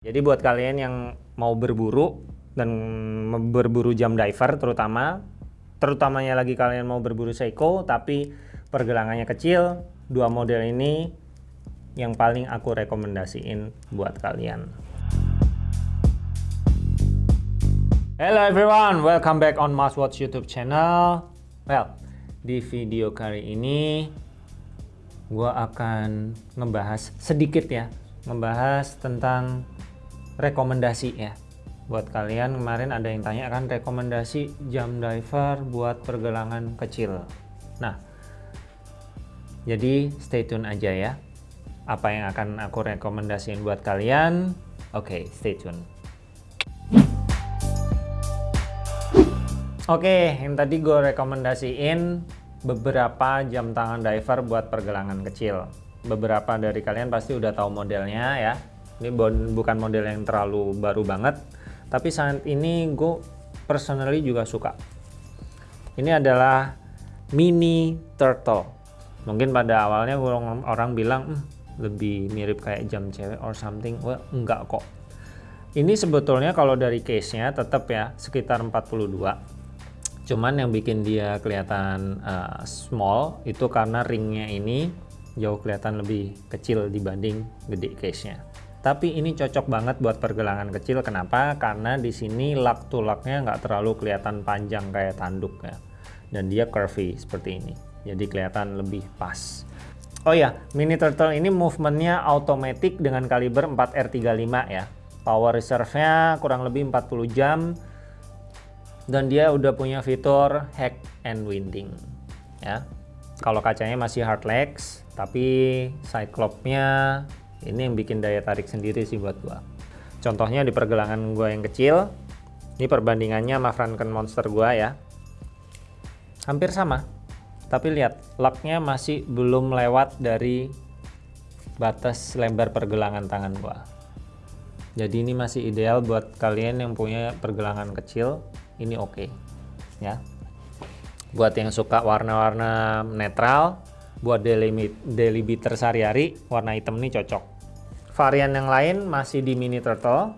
Jadi buat kalian yang mau berburu dan berburu jam diver terutama, terutamanya lagi kalian mau berburu Seiko tapi pergelangannya kecil, dua model ini yang paling aku rekomendasiin buat kalian. Hello everyone, welcome back on Watch YouTube channel. Well, di video kali ini gua akan ngebahas sedikit ya, ngebahas tentang rekomendasi ya. Buat kalian kemarin ada yang tanya kan rekomendasi jam diver buat pergelangan kecil. Nah jadi stay tune aja ya. Apa yang akan aku rekomendasiin buat kalian? Oke okay, stay tune. Oke okay, yang tadi gue rekomendasiin beberapa jam tangan diver buat pergelangan kecil. Beberapa dari kalian pasti udah tahu modelnya ya ini bukan model yang terlalu baru banget tapi saat ini gue personally juga suka. Ini adalah mini turtle. Mungkin pada awalnya orang, orang bilang hm, lebih mirip kayak jam cewek or something. Well enggak kok. Ini sebetulnya kalau dari case nya tetap ya sekitar 42 cuman yang bikin dia kelihatan uh, small itu karena ringnya ini jauh kelihatan lebih kecil dibanding gede case nya tapi ini cocok banget buat pergelangan kecil. Kenapa? Karena di sini lak tulaknya nggak terlalu kelihatan panjang kayak tanduk ya. Dan dia curvy seperti ini. Jadi kelihatan lebih pas. Oh ya, Mini Turtle ini movementnya automatic dengan kaliber 4R35 ya. Power reserve-nya kurang lebih 40 jam. Dan dia udah punya fitur hack and winding ya. Kalau kacanya masih hard legs, tapi cyclops-nya ini yang bikin daya tarik sendiri sih buat gua. Contohnya di pergelangan gua yang kecil ini perbandingannya sama Franken Monster gua ya. Hampir sama tapi lihat locknya masih belum lewat dari batas lebar pergelangan tangan gua. Jadi ini masih ideal buat kalian yang punya pergelangan kecil ini oke okay. ya. Buat yang suka warna-warna netral buat daily, daily beater sehari-hari warna hitam ini cocok. Varian yang lain masih di mini turtle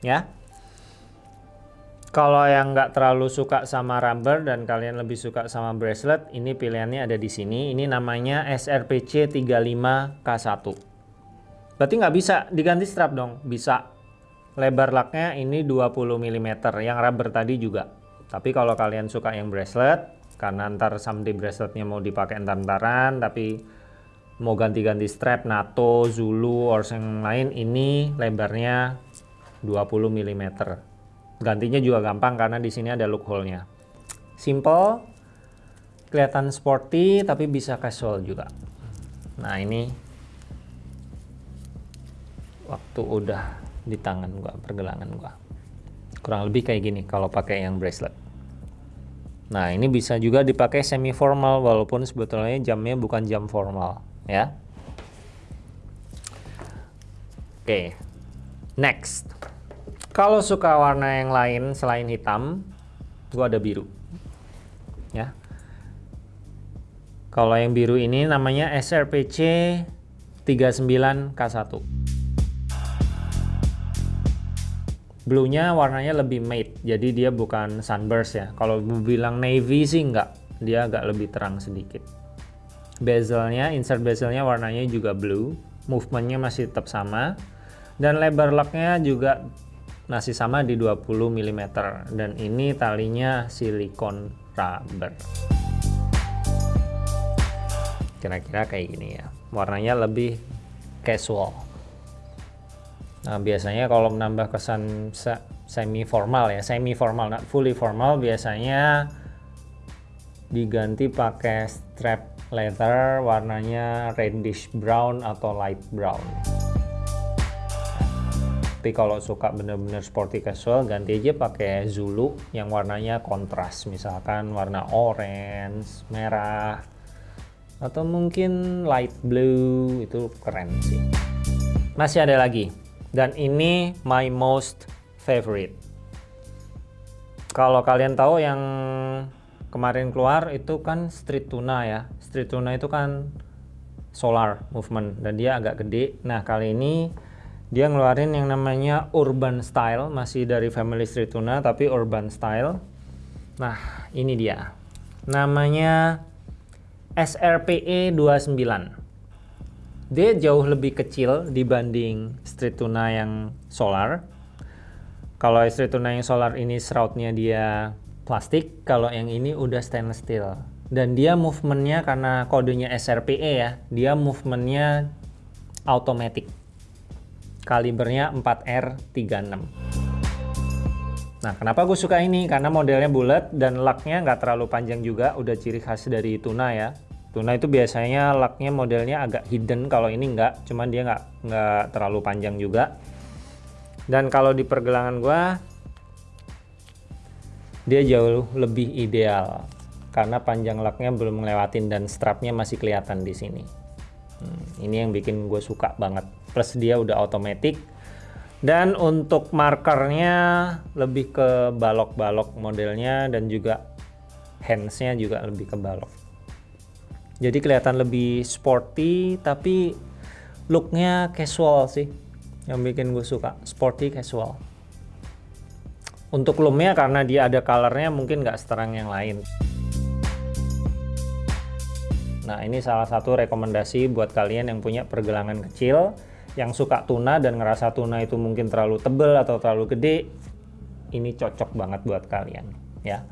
ya. Kalau yang nggak terlalu suka sama rubber dan kalian lebih suka sama bracelet ini pilihannya ada di sini. Ini namanya SRPC 35K1 berarti nggak bisa diganti strap dong? Bisa. Lebar laknya ini 20 mm yang rubber tadi juga. Tapi kalau kalian suka yang bracelet karena ntar someday braceletnya mau dipakai entar-entaran tapi mau ganti-ganti strap NATO, Zulu, or yang lain ini lebarnya 20 mm gantinya juga gampang karena di sini ada loophole-nya simple kelihatan sporty tapi bisa casual juga. Nah ini waktu udah di tangan gua pergelangan gua. Kurang lebih kayak gini kalau pakai yang bracelet Nah, ini bisa juga dipakai semi formal walaupun sebetulnya jamnya bukan jam formal, ya. Oke. Next. Kalau suka warna yang lain selain hitam, gua ada biru. Ya. Kalau yang biru ini namanya SRPC 39K1. Blue-nya warnanya lebih matte, jadi dia bukan sunburst ya. Kalau bilang navy sih enggak, dia agak lebih terang sedikit. Bezelnya, insert bezelnya warnanya juga blue, movementnya masih tetap sama, dan lebar locknya juga masih sama di 20 mm. Dan ini talinya silikon rubber. Kira-kira kayak gini ya, warnanya lebih casual. Nah, biasanya kalau menambah kesan semi formal ya, semi formal, not fully formal, biasanya diganti pakai strap leather warnanya reddish brown atau light brown. Tapi kalau suka bener-bener sporty casual, ganti aja pakai Zulu yang warnanya kontras, misalkan warna orange, merah, atau mungkin light blue, itu keren sih. Masih ada lagi, dan ini my most favorite. Kalau kalian tahu yang kemarin keluar itu kan street tuna ya. Street tuna itu kan solar movement dan dia agak gede. Nah kali ini dia ngeluarin yang namanya urban style masih dari family street tuna tapi urban style. Nah ini dia. Namanya SRPE 29 dia jauh lebih kecil dibanding street tuna yang solar. Kalau street tuna yang solar ini shroudnya dia plastik kalau yang ini udah stainless steel. Dan dia movementnya karena kodenya SRPE ya dia movementnya automatic. Kalibernya 4R36 nah kenapa gue suka ini? Karena modelnya bulat dan laknya nggak terlalu panjang juga udah ciri khas dari tuna ya tuna itu biasanya laknya modelnya agak hidden kalau ini nggak cuman dia nggak nggak terlalu panjang juga. Dan kalau di pergelangan gue dia jauh lebih ideal karena panjang laknya belum ngelewatin dan strapnya masih kelihatan di sini. Hmm, ini yang bikin gue suka banget. Plus dia udah otomatis dan untuk markernya lebih ke balok-balok modelnya dan juga handsnya juga lebih ke balok jadi kelihatan lebih sporty tapi looknya casual sih yang bikin gue suka. Sporty casual. Untuk lumnya karena dia ada colornya mungkin nggak seterang yang lain. Nah ini salah satu rekomendasi buat kalian yang punya pergelangan kecil yang suka tuna dan ngerasa tuna itu mungkin terlalu tebel atau terlalu gede ini cocok banget buat kalian ya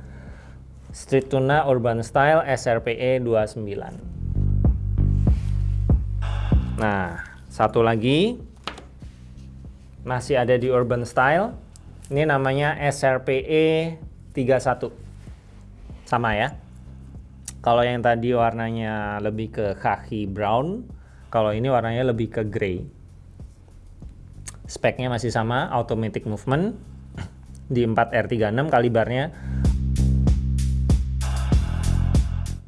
Street Tuna Urban Style SRPE 29 nah satu lagi. Masih ada di Urban Style. Ini namanya SRPE 31 sama ya. Kalau yang tadi warnanya lebih ke khaki brown kalau ini warnanya lebih ke grey. Speknya masih sama automatic movement di 4R36 kalibarnya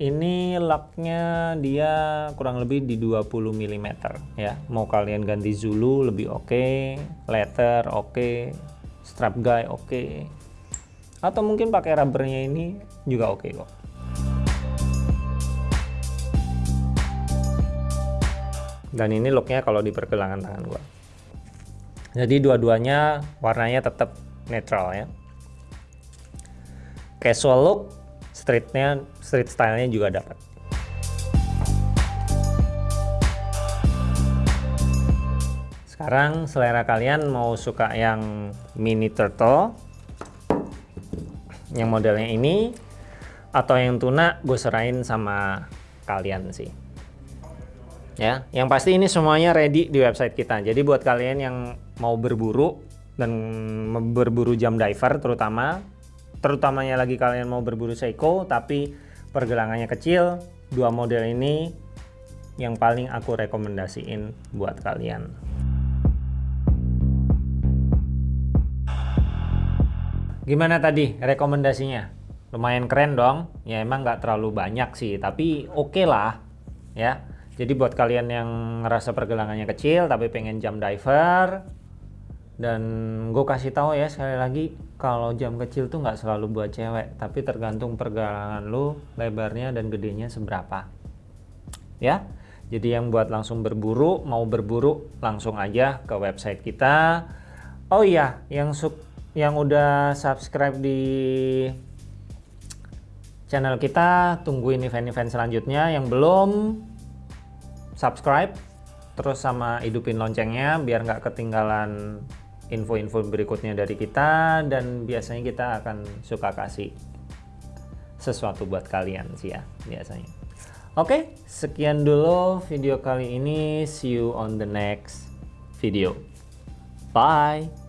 ini locknya dia kurang lebih di 20 mm ya. Mau kalian ganti Zulu lebih oke. Okay, letter oke. Okay, strap guy oke. Okay. atau mungkin pakai rubbernya ini juga oke okay kok. Dan ini looknya kalau di pergelangan tangan gua. Jadi dua-duanya warnanya tetap netral ya. Casual look streetnya street stylenya juga dapat. Sekarang selera kalian mau suka yang mini turtle yang modelnya ini atau yang tuna gue serahin sama kalian sih. Ya yang pasti ini semuanya ready di website kita. Jadi buat kalian yang mau berburu dan berburu jam diver terutama terutamanya lagi kalian mau berburu Seiko tapi pergelangannya kecil dua model ini yang paling aku rekomendasiin buat kalian. Gimana tadi rekomendasinya? Lumayan keren dong. Ya emang nggak terlalu banyak sih tapi oke okay lah ya. Jadi buat kalian yang ngerasa pergelangannya kecil tapi pengen jam diver dan gue kasih tahu ya sekali lagi kalau jam kecil tuh nggak selalu buat cewek tapi tergantung pergelangan lu lebarnya dan gedenya seberapa. Ya jadi yang buat langsung berburu mau berburu langsung aja ke website kita. Oh iya yang sub yang udah subscribe di channel kita tungguin event-event selanjutnya. Yang belum subscribe terus sama hidupin loncengnya biar nggak ketinggalan info-info berikutnya dari kita dan biasanya kita akan suka kasih sesuatu buat kalian sih ya biasanya. Oke sekian dulu video kali ini. See you on the next video. Bye